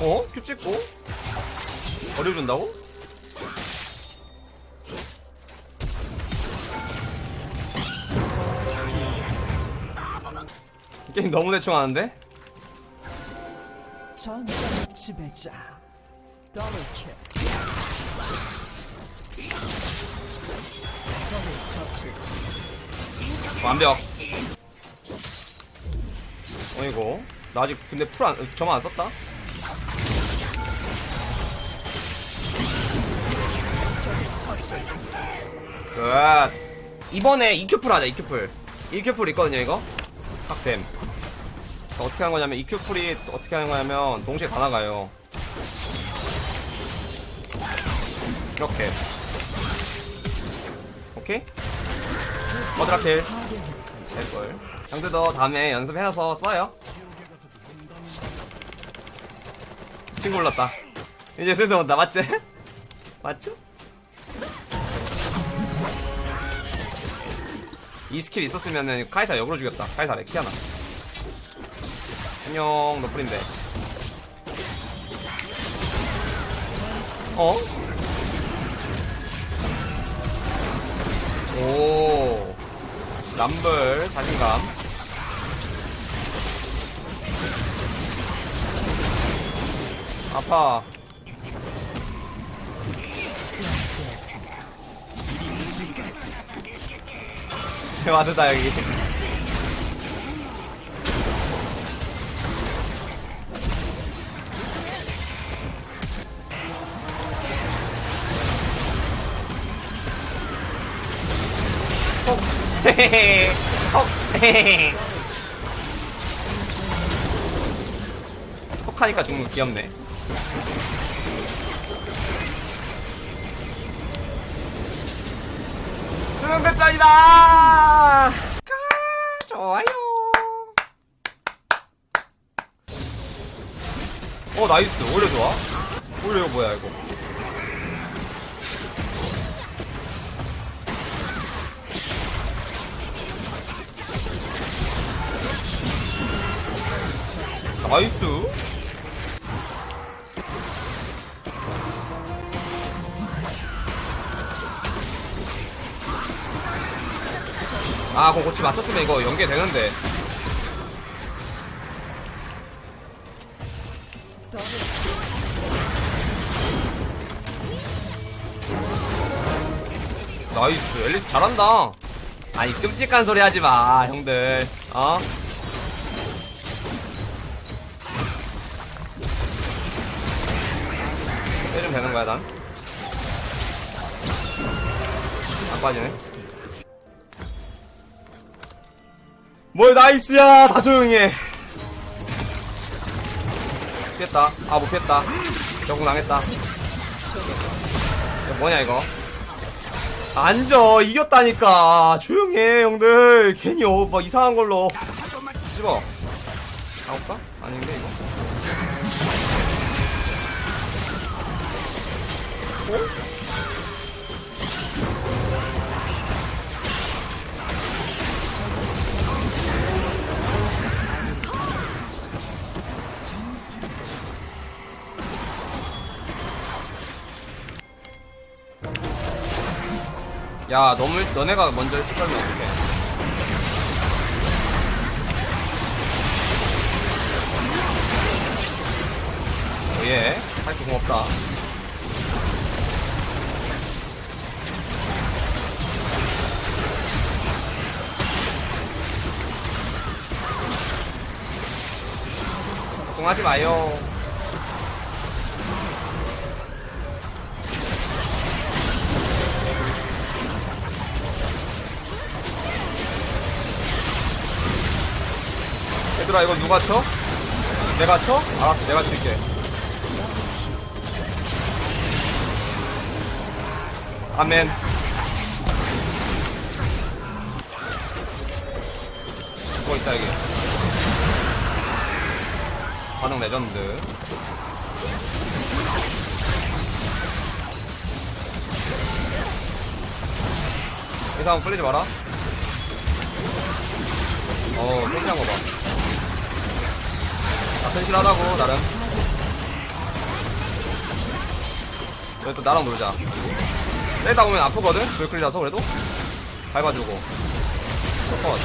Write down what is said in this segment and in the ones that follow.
어? 큐 찍고? 어려준다고? 게임 너무 대충 하는데? 전장의 지배자 더블킬 더블 처치 완벽 어이고 나 아직 근데 풀 안, 저만 안 썼다? 끝 이번에 EQ풀 하자 EQ풀. EQ풀 있거든요 이거? 탁됨. 어떻게 하는 거냐면 EQ풀이 어떻게 하는 거냐면 동시에 다 나가요. 이렇게. 오케이? 머드라킬 될걸 형들도 다음에 연습해서 써요. 친구 불렀다. 이제 슬슬 온다. 맞지? 맞죠? 이 스킬 있었으면은 카이사 역으로 죽였다. 카이사 레키아나. 안녕 너플인데. 어? 오 람블 자신감. 아파. 와드다 여기 헤헤헤 톡 헤헤헤 톡하니까 죽는 거 귀엽네. 수능 배짱이다! 아, 좋아요. 어 nice. 오히려 좋아. 오히려 이거 뭐야 이거 Nice. 아 그거 고치 맞췄으면 이거 연계되는데. Nice. 앨리스 잘한다. 아니 끔찍한 소리 하지마 형들. 어? 되는 거야 난. 안 빠지네. 뭘 나이스야 다 조용히 해. 피했다. 아 못 피했다. 적응 당했다. 이거 뭐냐 이거? 앉아 이겼다니까 조용히 해 형들 괜히 어, 막 이상한 걸로 집어 가볼까? 아닌데 이거 야, 너무, 일- 너네가 먼저 일찍 가면 어떡해. 어, 예. 할게 고맙다. 걱정하지 마요. 얘들아 이거 누가 쳐? 내가 쳐? 알았어 내가 칠게 아멘 그거 있다 여기 반응 레전드. 이 사람 끌리지 마라. 어 끌리는 거봐. 튼실하다고 나름. 여기 또 나랑 놀자. 때리다 보면 아프거든? 불클이라서 그래도? 밟아주고. 컷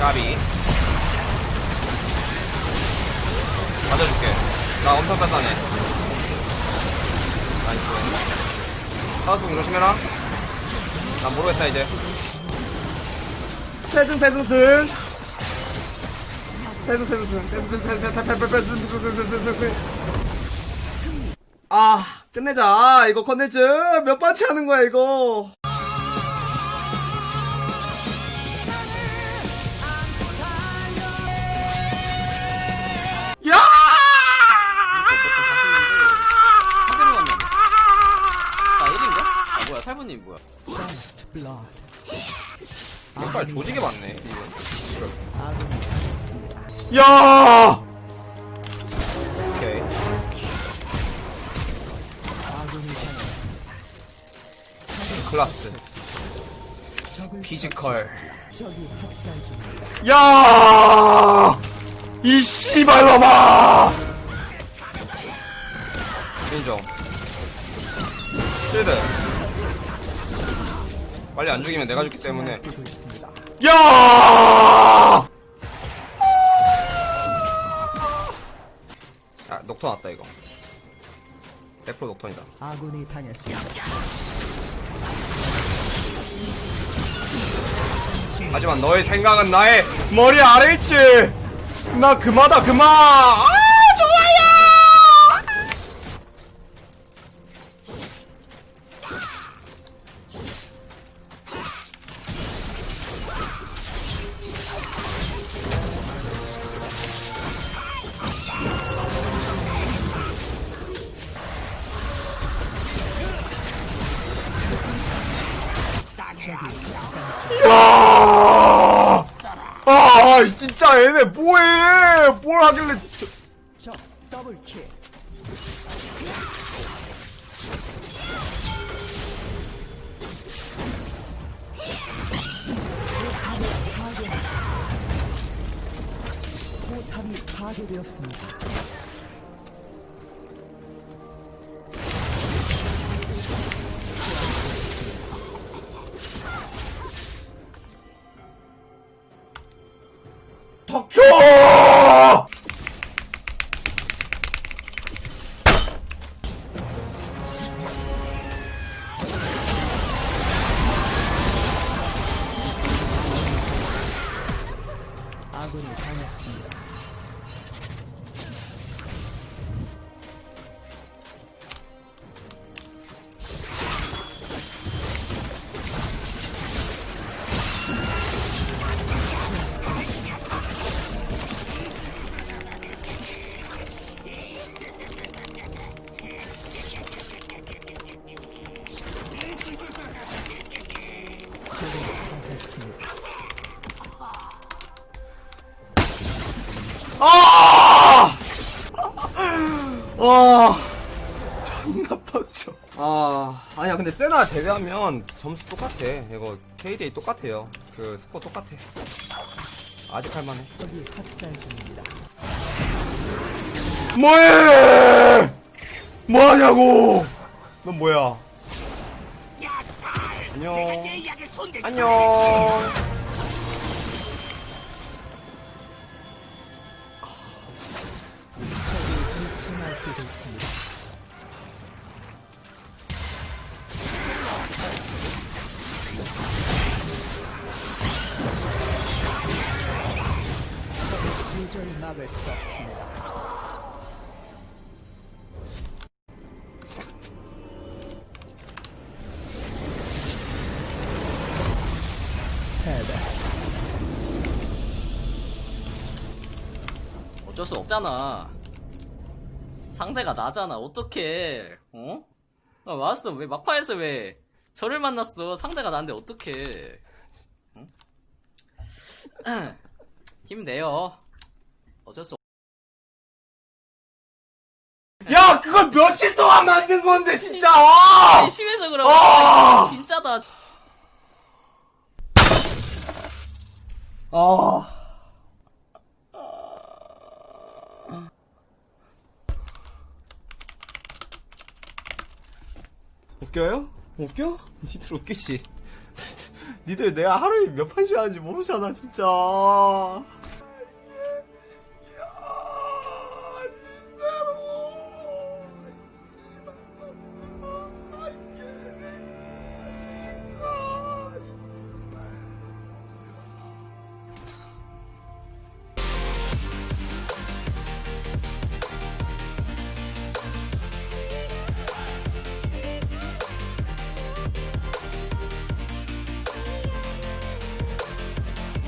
까비. 맞아줄게. 나 엄청 단단해. Nice. 사수 조심해라. 난 모르겠다 이제. 패승 패승 승. 패승 패승 승. 패승 패승 패승 패승 패승 패승 패승 아 끝내자. 이거 컨텐츠 몇 번째 하는 거야 이거 뭐야, 살부님 뭐야. 색깔 아군이 당했습니다. 야! 오케이. 클라스 피지컬. 야! 이 씨발 놈아! 인정. 실드. 빨리 안 죽이면 내가 죽기 때문에. 야! 야, 녹턴 왔다, 이거. 100% 녹턴이다. 아군이 당했습니다. 하지만 너의 생각은 나의 머리 아래 있지! 나 그마다, 그마! 아, 아, 진짜 얘네 뭐해? 뭘 하길래. 저- 적 더블킬. 포탑이 파괴되었습니다. 덕초! 아군이 당했습니다. 아, 아니야, 근데 세나 제외하면 점수 똑같아. 이거 KDA 똑같아요. 그 스코어 똑같아. 아직 할만해. 적이 학살 중입니다. 뭐해! 뭐하냐고! 넌 뭐야? 안녕. 안녕. 적이 미쳐 날뛰고 있습니다. 막을 수 없습니다. 패배. 어쩔 수 없잖아. 상대가 나잖아. 어떡해. 어? 아, 왔어. 왜 막판에서 왜 저를 만났어. 상대가 나인데 어떡해. 응? 힘내요. 어쩔 수 없. 며칠 동안 만든 건데 진짜 심해서 그런 아! 거 진짜다 아 웃겨요? 웃겨? 니들 웃기지 니들 내가 하루에 몇 판씩 하는지 모르잖아 진짜